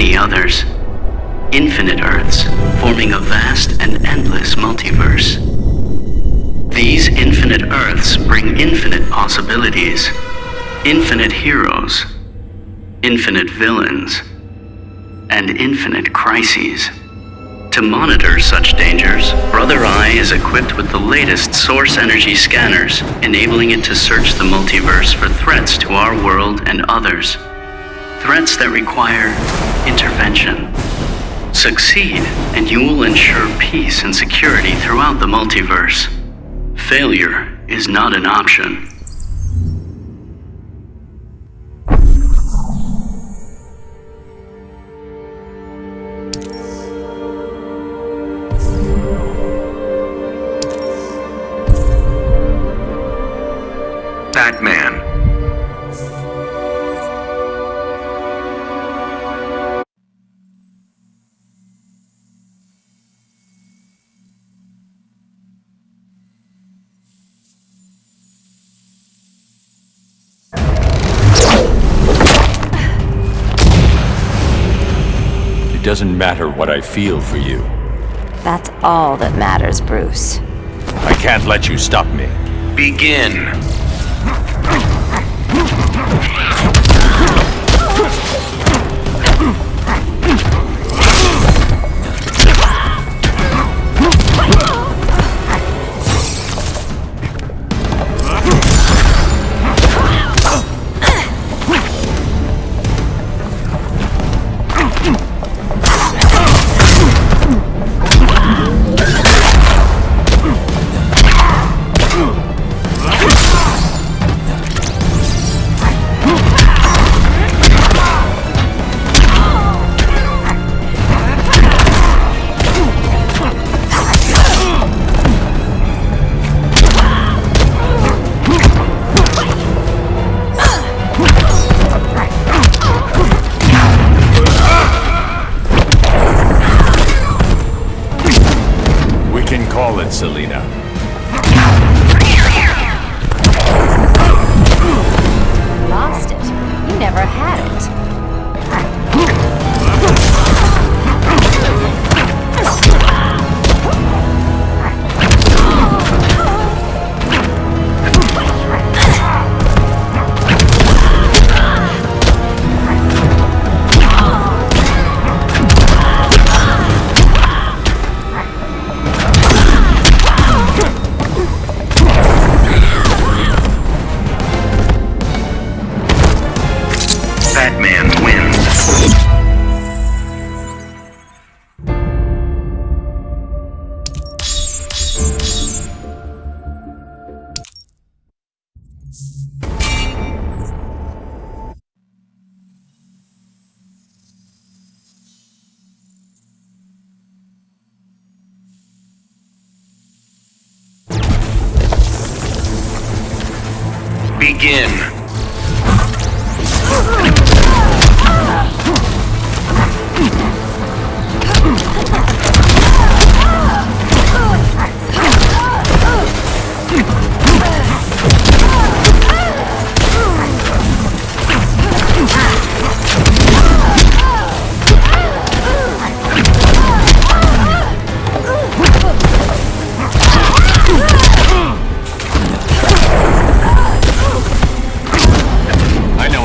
many others. Infinite Earths, forming a vast and endless multiverse. These infinite Earths bring infinite possibilities, infinite heroes, infinite villains, and infinite crises. To monitor such dangers, Brother Eye is equipped with the latest source energy scanners, enabling it to search the multiverse for threats to our world and others. Threats that require intervention. Succeed, and you will ensure peace and security throughout the multiverse. Failure is not an option. Doesn't matter what I feel for you. That's all that matters, Bruce. I can't let you stop me. Begin. Begin.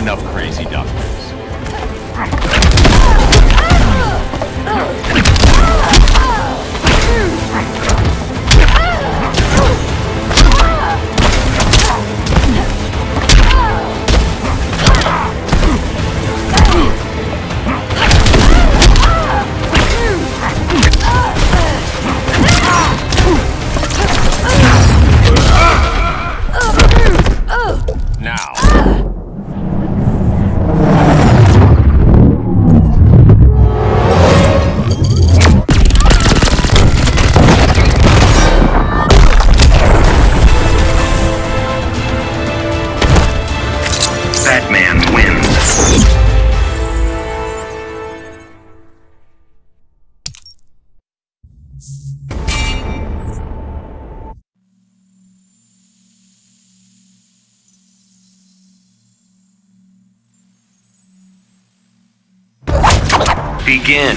enough crazy doctors. Begin.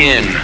Begin.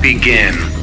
Begin.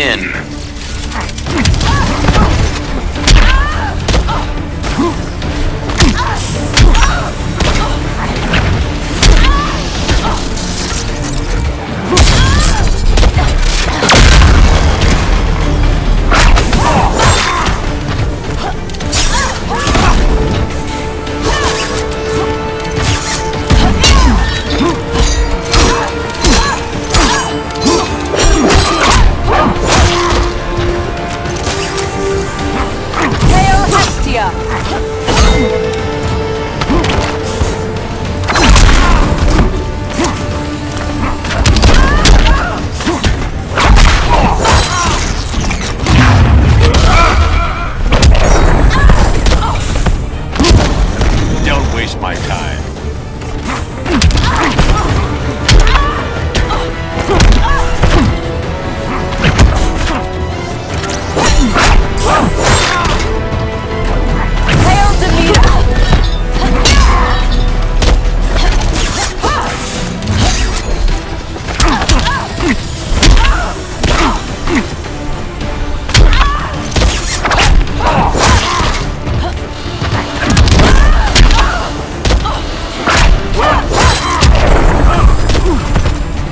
in.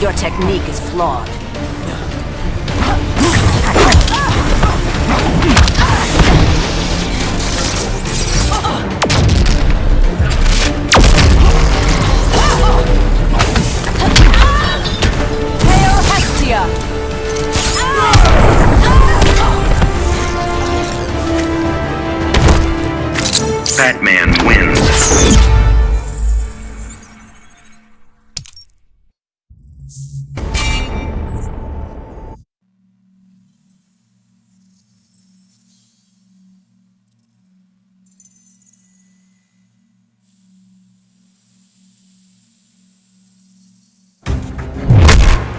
Your technique is flawed. Batman.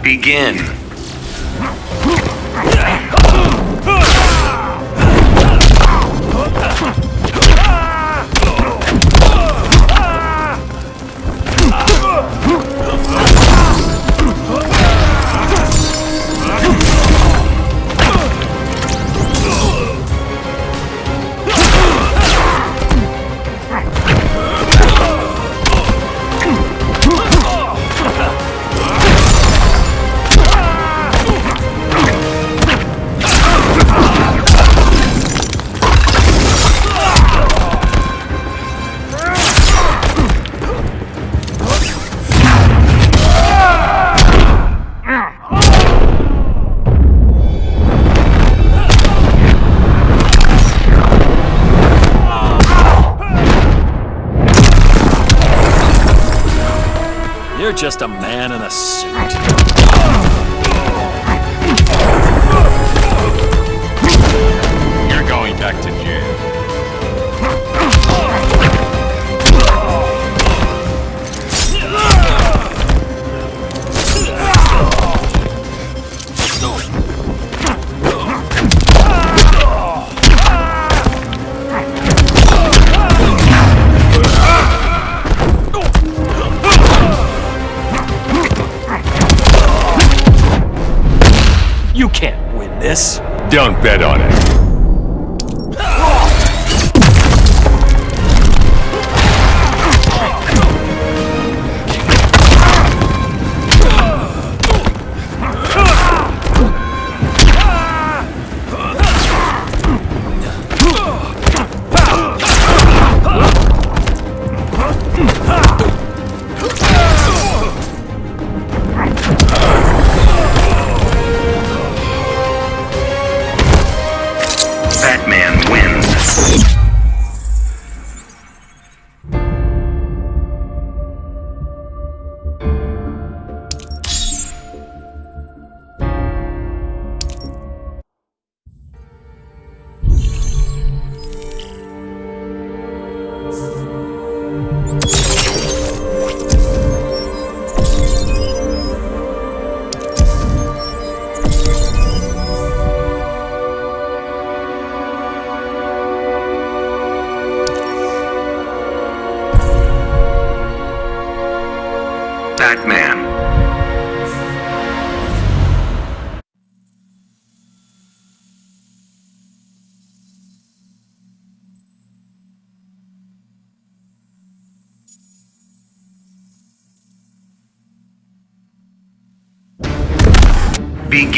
Begin. just a mess. Don't bet on it.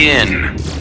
Begin.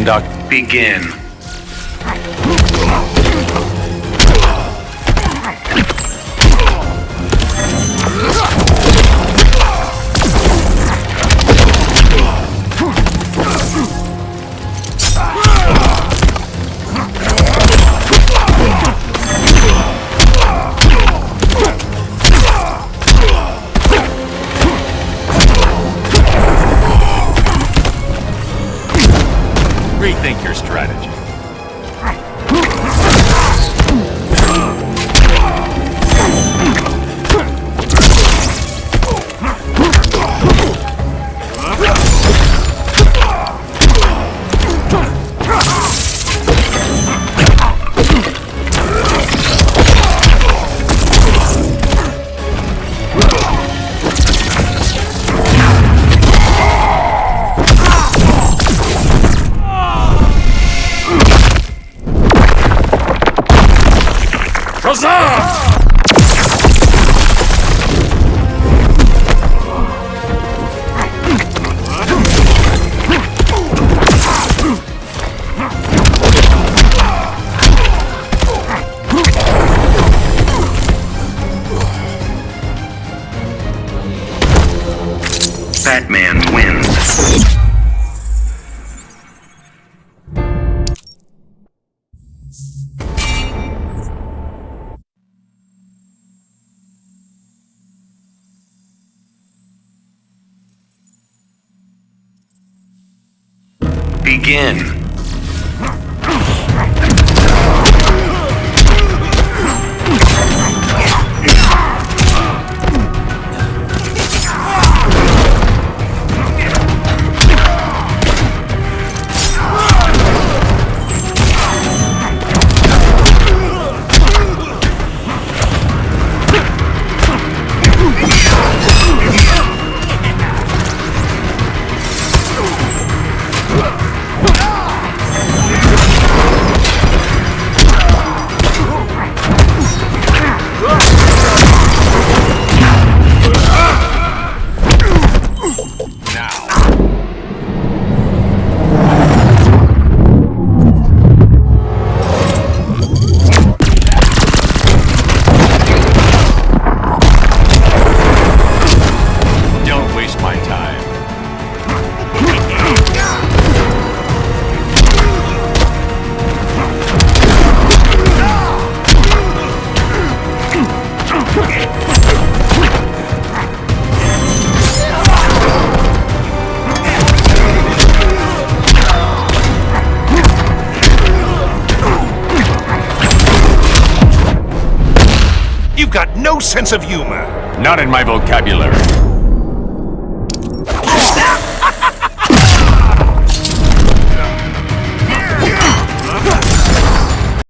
Conduct. Begin. Batman wins. Begin. Sense of humor. Not in my vocabulary.